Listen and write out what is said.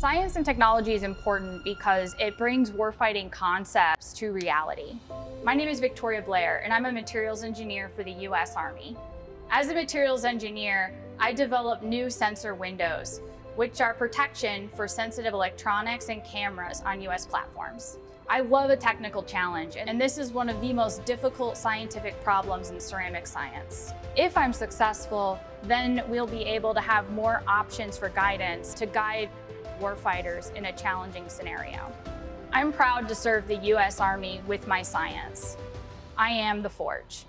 Science and technology is important because it brings warfighting concepts to reality. My name is Victoria Blair, and I'm a materials engineer for the U.S. Army. As a materials engineer, I develop new sensor windows, which are protection for sensitive electronics and cameras on U.S. platforms. I love a technical challenge, and this is one of the most difficult scientific problems in ceramic science. If I'm successful, then we'll be able to have more options for guidance to guide warfighters in a challenging scenario. I'm proud to serve the U.S. Army with my science. I am the Forge.